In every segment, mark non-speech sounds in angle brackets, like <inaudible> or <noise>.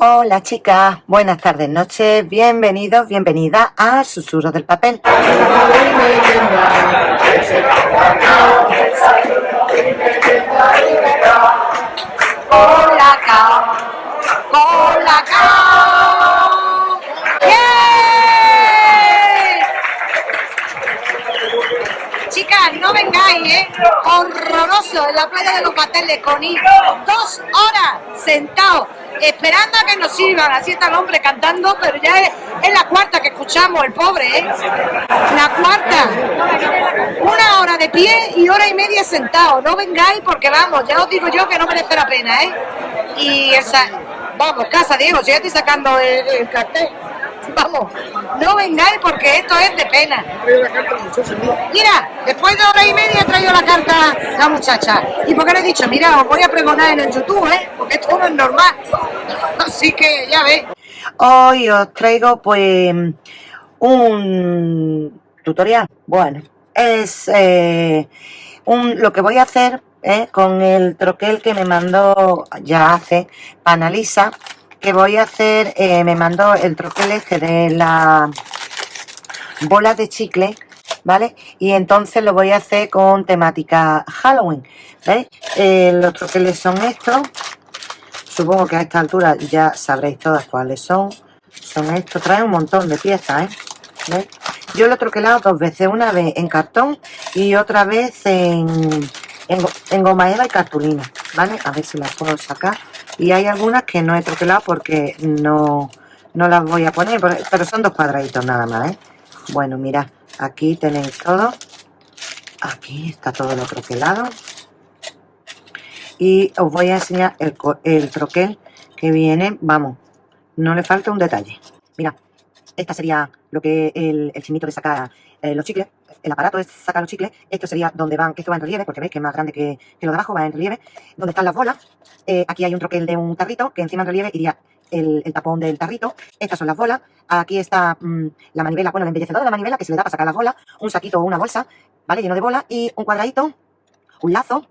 Hola chicas, buenas tardes, noches, bienvenidos, bienvenida a Susurros del Papel. Hola, hola, Chicas, no vengáis, ¿eh? Horroroso en la playa de los pasteles con ir dos horas sentados esperando a que nos sirvan. Así está el hombre cantando, pero ya es, la cuarta que escuchamos, el pobre, ¿eh? La cuarta. Una hora de pie y hora y media sentado. No vengáis porque vamos, ya os digo yo que no merece la pena, ¿eh? Y vamos, casa Diego, si ya estoy sacando el cartel. <laughs> Vamos, no vengáis porque esto es de pena. Mira, después de hora y media he traído la carta la muchacha. ¿Y por qué le he dicho? Mira, os voy a pregonar en el YouTube, ¿eh? Porque esto no es normal. <laughs> Así que ya ves. Hoy os traigo pues un tutorial. Bueno, es eh, un, lo que voy a hacer ¿eh? con el troquel que me mandó ya hace Panalisa que voy a hacer, eh, me mandó el troquel este de la bola de chicle, ¿vale? Y entonces lo voy a hacer con temática Halloween, ¿veis? Eh, los troqueles son estos, supongo que a esta altura ya sabréis todas cuáles son, son estos, trae un montón de piezas, ¿eh? ¿Veis? Yo lo he troquelado dos veces, una vez en cartón y otra vez en, en, en goma eva y cartulina, ¿vale? A ver si las puedo sacar y hay algunas que no he troquelado porque no, no las voy a poner, pero son dos cuadraditos nada más, ¿eh? Bueno, mirad, aquí tenéis todo. Aquí está todo lo troquelado. Y os voy a enseñar el, el troquel que viene, vamos, no le falta un detalle. Mira, esta sería lo que el, el chinito de sacar eh, los chicles. El aparato es sacar los chicles. Esto sería donde van, que esto va en relieve, porque veis que es más grande que, lo de abajo, va en relieve. Donde están las bolas. Eh, aquí hay un troquel de un tarrito, que encima en relieve iría el, tapón del tarrito. Estas son las bolas. Aquí está mm, la manivela, bueno, el embellecedor de la manivela, que se le da para sacar las bolas. Un saquito o una bolsa, ¿vale? Lleno de bolas. Y un cuadradito, un lazo,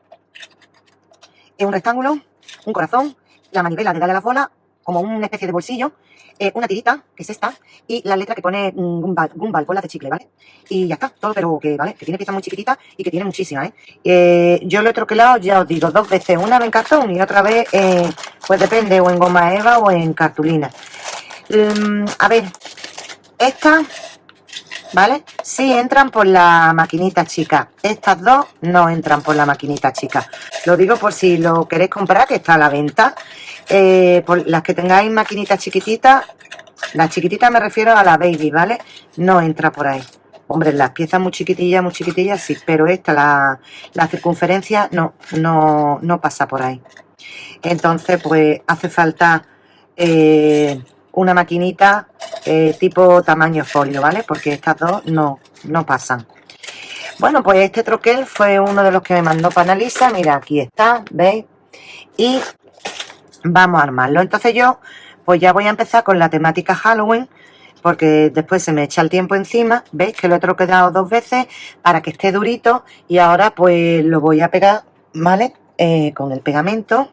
un rectángulo, un corazón, la manivela de darle a las bolas, como una especie de bolsillo, eh, una tirita, que es esta, y la letra que pone mm, Gumball, Gumball, bolas de chicle, ¿vale? Y ya está, todo, pero que, ¿vale? Que tiene piezas muy chiquititas y que tiene muchísimas, ¿eh? ¿eh? Yo lo he troquelado, ya os digo, dos veces, una vez en cartón y otra vez, eh, pues depende, o en goma eva o en cartulina. Mm, a ver, esta, ¿vale? Sí entran por la maquinita chica. Estas dos no entran por la maquinita chica. Lo digo por si lo queréis comprar, que está a la venta. Eh, por las que tengáis maquinitas chiquititas, las chiquititas me refiero a la baby, ¿vale? No entra por ahí. Hombre, las piezas muy chiquitillas, muy chiquitillas, sí, pero esta, la, circunferencia, no, no, no pasa por ahí. Entonces, pues hace falta eh, una maquinita eh, tipo tamaño folio, ¿vale? Porque estas dos no, no pasan. Bueno, pues este troquel fue uno de los que me mandó Panalisa. Mira, aquí está, ¿veis? Y vamos a armarlo. Entonces yo pues ya voy a empezar con la temática Halloween porque después se me echa el tiempo encima, veis que lo he troquedado dos veces para que esté durito y ahora pues lo voy a pegar, ¿vale? Eh, con el pegamento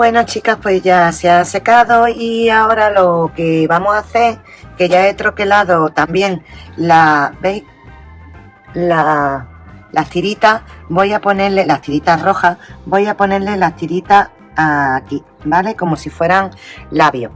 Bueno chicas, pues ya se ha secado y ahora lo que vamos a hacer, que ya he troquelado también la, ¿veis? La, las tiritas, voy a ponerle las tiritas rojas, voy a ponerle las tiritas aquí, ¿vale? Como si fueran labios.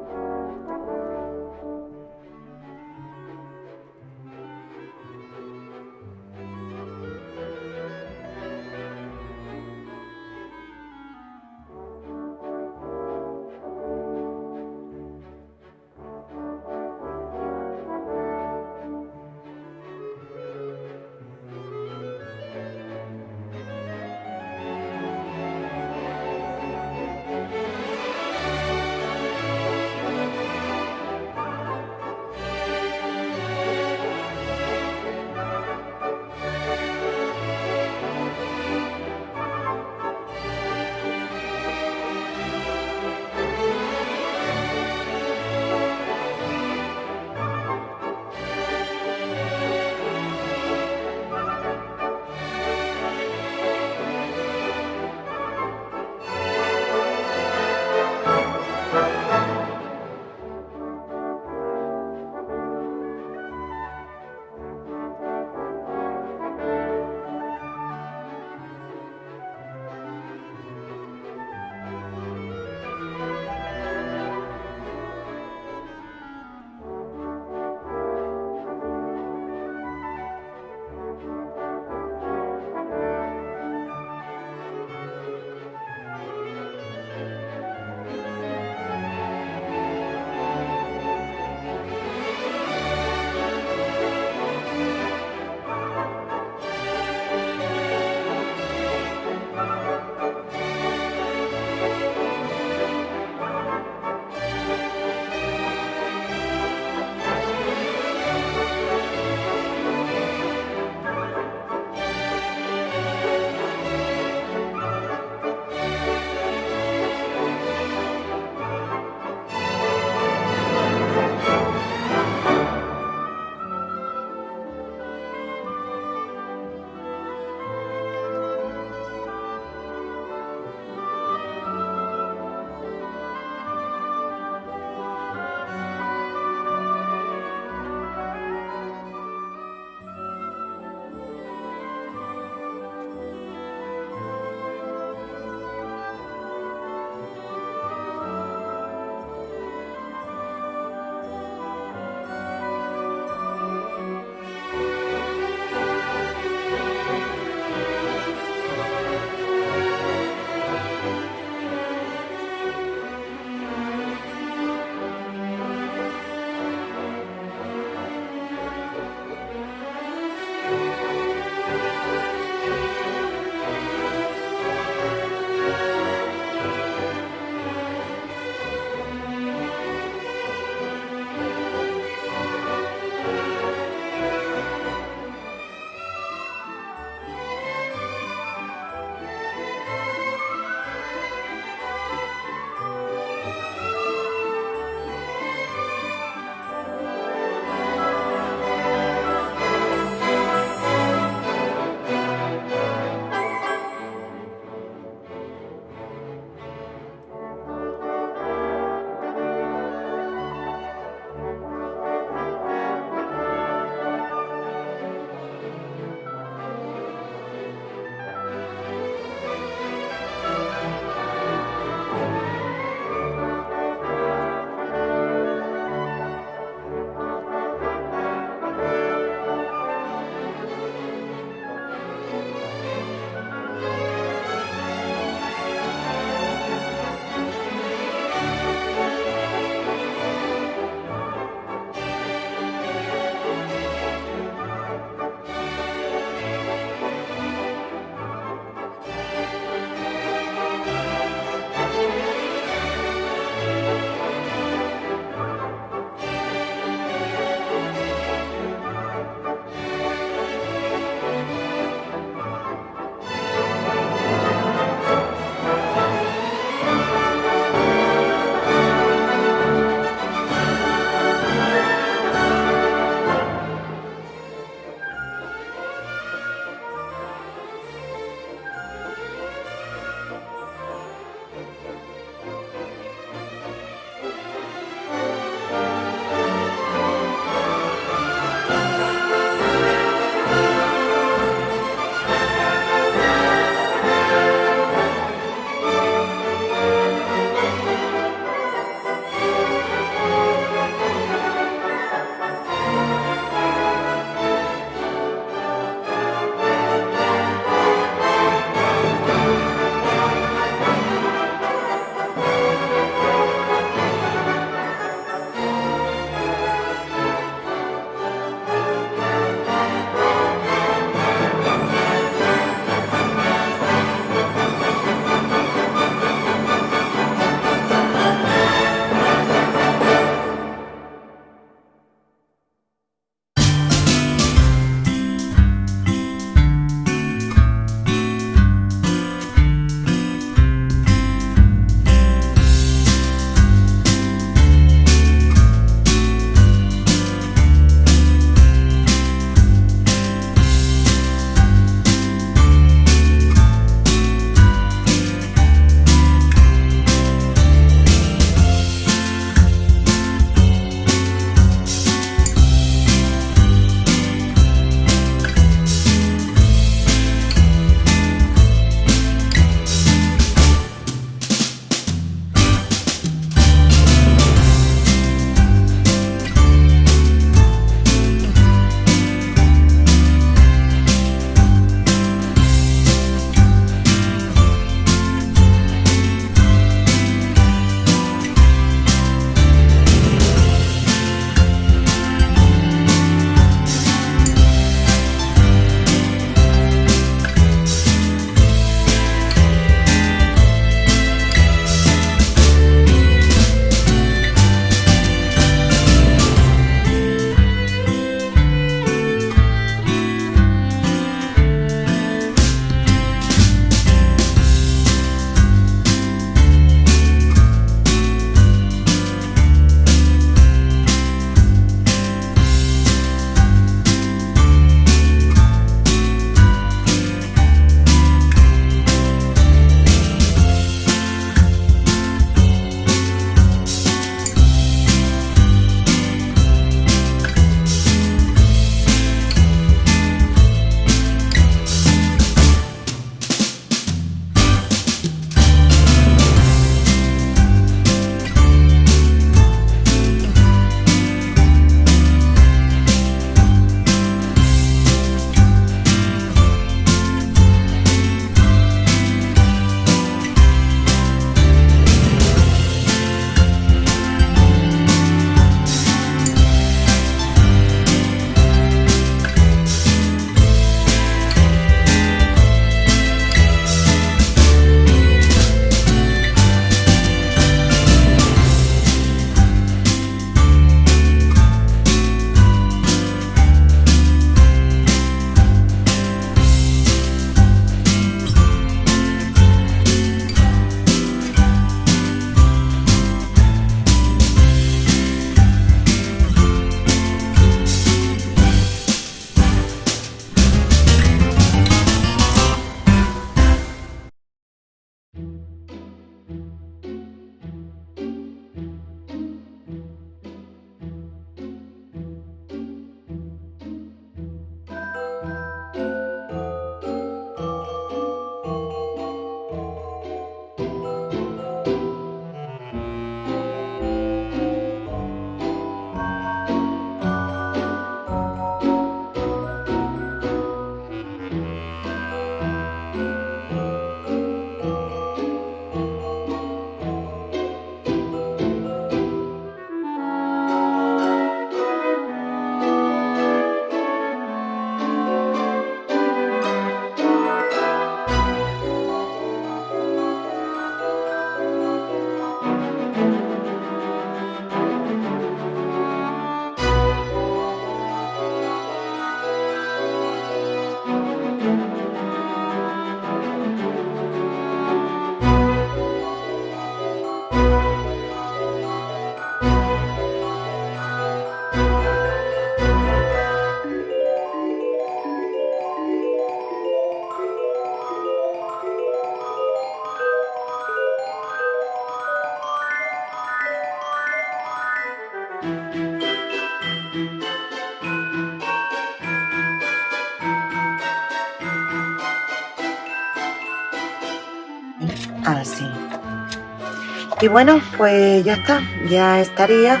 Y bueno, pues ya está, ya estaría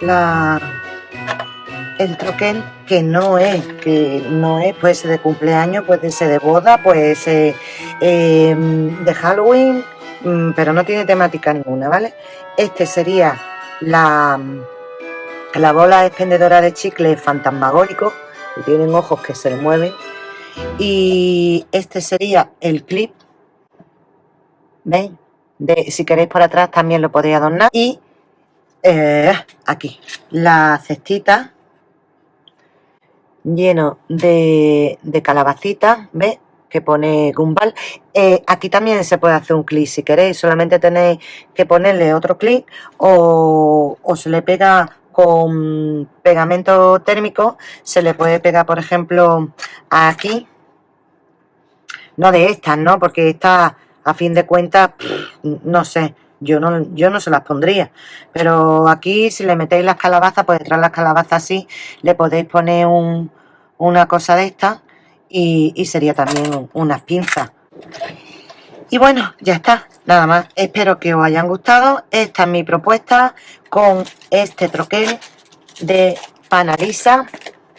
la el troquel que no es, que no es, puede ser de cumpleaños, puede ser de boda, puede ser em, de Halloween, mm, pero no tiene temática ninguna, ¿vale? Este sería la, la bola expendedora de chicle fantasmagórico, que tienen ojos que se mueven, y este sería el clip, ¿veis? De, si queréis por atrás también lo podéis adornar, y eh, aquí, la cestita lleno de, calabacitas, ¿ves? que pone Gumball. Eh, aquí también se puede hacer un clic si queréis, solamente tenéis que ponerle otro clic o, se le pega con pegamento térmico, se le puede pegar, por ejemplo, aquí, no de estas, ¿no? Porque estas, a fin de cuentas, no sé, yo no, yo no se las pondría. Pero aquí, si le metéis las calabazas, pues detrás de las calabazas así, le podéis poner un, una cosa de esta y, sería también unas pinzas. Y bueno, ya está, nada más. Espero que os hayan gustado. Esta es mi propuesta con este troquel de Panalisa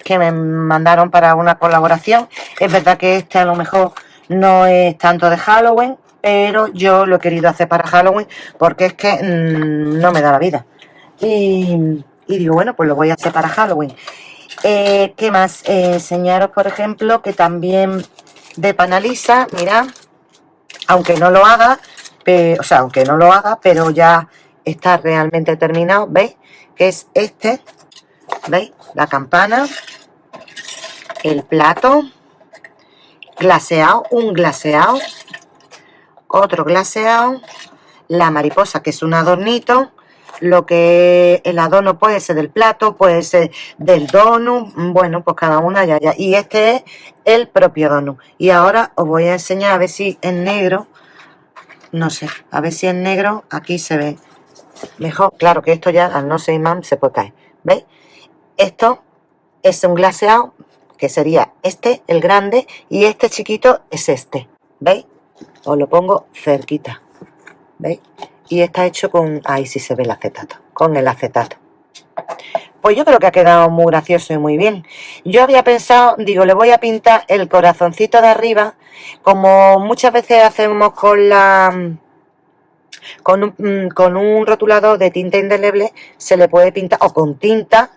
que me mandaron para una colaboración. Es verdad que este a lo mejor no es tanto de Halloween, pero yo lo he querido hacer para Halloween porque es que mm, no me da la vida. Y, digo, bueno, pues lo voy a hacer para Halloween. Eh, ¿Qué más? Eh, enseñaros, por ejemplo, que también de Panalisa, mirad, aunque no lo haga, o sea, aunque no lo haga, pero ya está realmente terminado, ¿veis? Que es este, ¿veis? La campana, el plato, glaseado, un glaseado, otro glaseado, la mariposa, que es un adornito, lo que el adorno puede ser del plato, puede ser del donut, bueno, pues cada una ya, ya. Y este es el propio donut. Y ahora os voy a enseñar a ver si en negro, no sé, a ver si en negro aquí se ve mejor. Claro que esto ya al no ser imán se puede caer, ¿veis? Esto es un glaseado, que sería este, el grande, y este chiquito es este, ¿veis? Os lo pongo cerquita, ¿veis? y está hecho con, ahí sí se ve el acetato, con el acetato. Pues yo creo que ha quedado muy gracioso y muy bien. Yo había pensado, digo, le voy a pintar el corazoncito de arriba, como muchas veces hacemos con la... Con un, mm, con un rotulador de tinta indeleble se le puede pintar, o con tinta,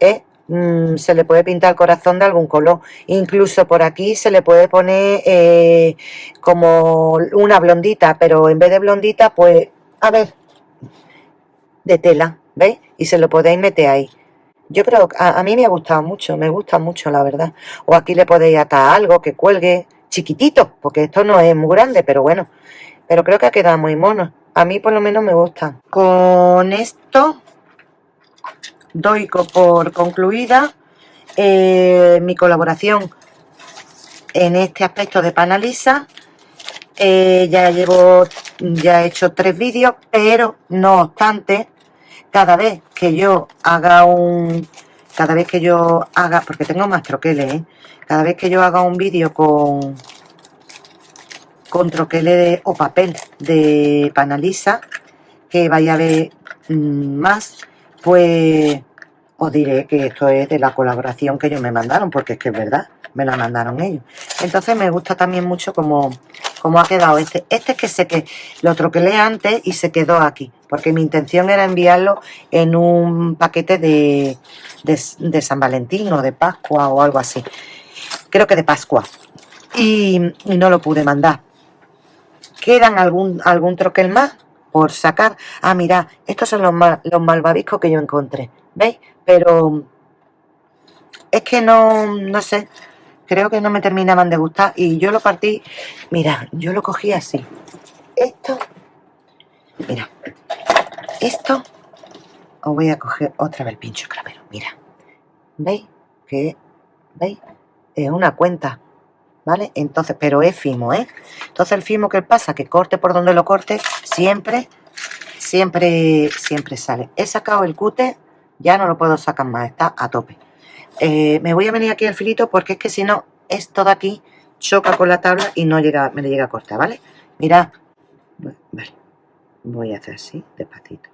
¿eh? Mm, se le puede pintar el corazón de algún color. Incluso por aquí se le puede poner eh, como una blondita, pero en vez de blondita, pues a ver, de tela, ¿veis? Y se lo podéis meter ahí. Yo creo que a, mí me ha gustado mucho, me gusta mucho, la verdad. O aquí le podéis atar algo que cuelgue chiquitito, porque esto no es muy grande, pero bueno. Pero creo que ha quedado muy mono. A mí por lo menos me gusta. Con esto doy por concluida eh, mi colaboración en este aspecto de Panalisa. Eh, ya llevo ya he hecho tres vídeos, pero no obstante, cada vez que yo haga un... Cada vez que yo haga... Porque tengo más troqueles, ¿eh? Cada vez que yo haga un vídeo con... Con troqueles o papel de Panalisa, que vaya a ver mm, más, pues os diré que esto es de la colaboración que ellos me mandaron, porque es que es verdad, me la mandaron ellos. Entonces me gusta también mucho como cómo ha quedado este. Este es que sé que lo troquelé antes y se quedó aquí, porque mi intención era enviarlo en un paquete de, de, San Valentín o de Pascua o algo así. Creo que de Pascua. Y, no lo pude mandar. ¿Quedan algún, algún troquel más sacar? Ah, mira, estos son los, los malvaviscos que yo encontré. ¿Veis? Pero es que no, no sé, creo que no me terminaban de gustar y yo lo partí, mira, yo lo cogí así. Esto, mira, esto, os voy a coger otra vez el pincho clavero, mira. ¿Veis? Que, ¿veis? Es una cuenta, ¿vale? Entonces, pero es fimo, ¿eh? Entonces el fimo, ¿qué pasa? Que corte por donde lo corte, siempre, siempre, siempre sale. He sacado el cute, ya no lo puedo sacar más, está a tope. Eh, me voy a venir aquí al filito porque es que si no, esto de aquí choca con la tabla y no llega, me le llega a cortar, ¿vale? Mirad, voy a hacer así, despacito.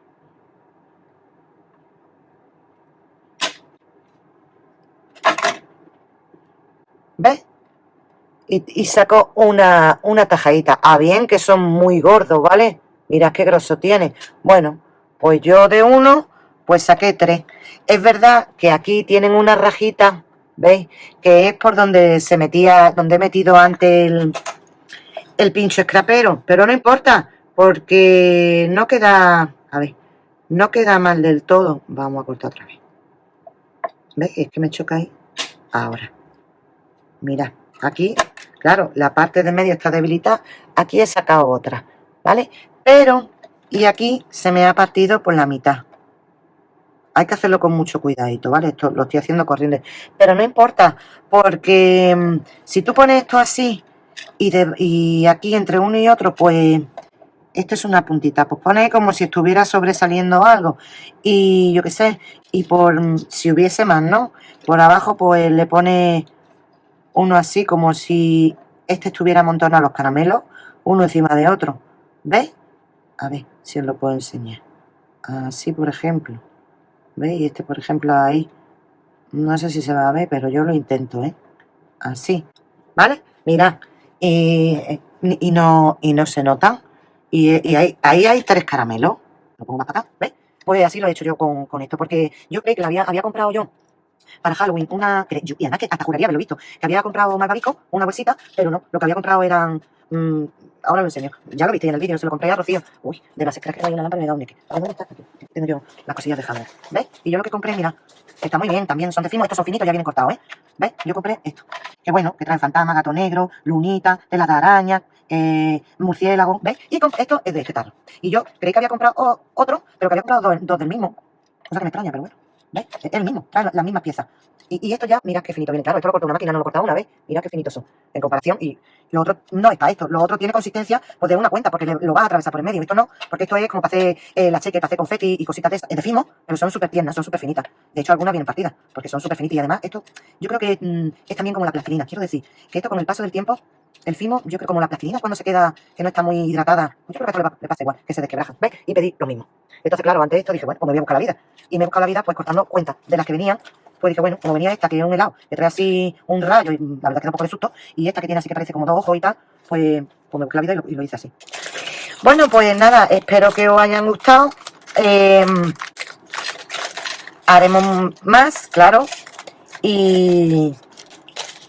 ¿Ves? Y, saco una, una tajadita. Ah, bien, que son muy gordos, ¿vale? Mirad qué grosso tiene. Bueno, pues yo de uno, pues saqué tres. Es verdad que aquí tienen una rajita, ¿veis? Que es por donde se metía, donde he metido antes el, el pincho escrapero. Pero no importa, porque no queda, a ver, no queda mal del todo. Vamos a cortar otra vez. ¿Veis? Es que me choca ahí. Ahora. Mirad, aquí, claro, la parte de medio está debilitada. Aquí he sacado otra, ¿vale? Pero, y aquí se me ha partido por la mitad. Hay que hacerlo con mucho cuidadito, ¿vale? Esto lo estoy haciendo corriendo. Pero no importa, porque mm, si tú pones esto así y, y aquí entre uno y otro, pues esto es una puntita, pues pone como si estuviera sobresaliendo algo y yo qué sé, y por mm, si hubiese más, ¿no? Por abajo pues le pone uno así como si este estuviera amontonado los caramelos, uno encima de otro, ¿veis? A ver si os lo puedo enseñar. Así, por ejemplo. ¿Veis? Este, por ejemplo, ahí. No sé si se va a ver, pero yo lo intento, ¿eh? Así. ¿Vale? Mirad. Y, no, y no se notan. Y, ahí, hay tres caramelos. Lo pongo más para acá, ¿ves? Pues así lo he hecho yo con, esto, porque yo creo que lo había, había comprado yo para Halloween una... y además que hasta juraría haberlo visto, que había comprado malvavisco, una bolsita, pero no, lo que había comprado eran mm, ahora lo enseño. Ya lo viste en el vídeo, se lo compré a Rocío. Uy, de las escaleras que hay una lámpara me da un nique. dónde está? Tengo yo las cosillas de Halloween. ¿Ves? Y yo lo que compré, mira, está muy bien, también son de fimo, estos son finitos, ya vienen cortados, ¿eh? ¿Ves? Yo compré esto. Que bueno, que traen fantasma, gato negro, lunita, tela de araña, eh, murciélago, ¿ves? Y esto es de este tarro. Y yo creí que había comprado otro, pero que había comprado dos, del mismo. Cosa que me extraña, pero bueno. ¿Ves? Es el mismo, trae las mismas piezas. Y, esto ya, mira qué finito viene. Claro, esto lo corto una máquina, no lo corta una vez. Mira qué finitos son. En comparación. Y lo otro no está esto. Lo otro tiene consistencia pues, de una cuenta, porque lo va a atravesar por el medio. Esto no, porque esto es como para hacer eh, la cheque, para hacer confeti y cositas de de fimo, pero son súper tiernas, son súper finitas. De hecho, algunas vienen partidas, porque son súper finitas. Y además, esto yo creo que mm, es también como la plastilina. Quiero decir, que esto con el paso del tiempo, el fimo, yo creo como la plastilina cuando se queda, que no está muy hidratada, yo creo que esto le, pasa igual, que se desquebraja. ¿Ves? Y pedí lo mismo. Entonces, claro, antes de esto dije, bueno, pues me voy a buscar la vida. Y me he buscado la vida, pues cortando cuentas de las que venían pues dije, bueno, como venía esta, que es un helado, que trae así un rayo, y la verdad que da un poco de susto, y esta que tiene así que parece como dos ojos y tal, pues, pues me busqué la vida y lo, hice así. Bueno, pues nada, espero que os hayan gustado. Em, haremos más, claro. Y,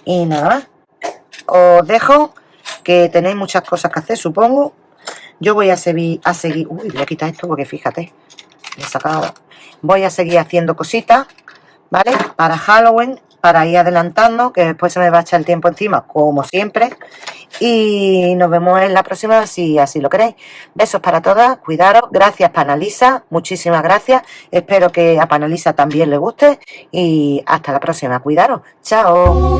y nada más. Os dejo que tenéis muchas cosas que hacer, supongo. Yo voy a seguir, a seguir, uy, voy a quitar esto porque fíjate, he sacado, voy a seguir haciendo cositas ¿vale? Para Halloween, para ir adelantando, que después se me va a echar el tiempo encima, como siempre. Y nos vemos en la próxima si así lo queréis. Besos para todas, cuidaros. Gracias Panalisa, muchísimas gracias. Espero que a Panalisa también le guste. Y hasta la próxima, cuidaros. Chao.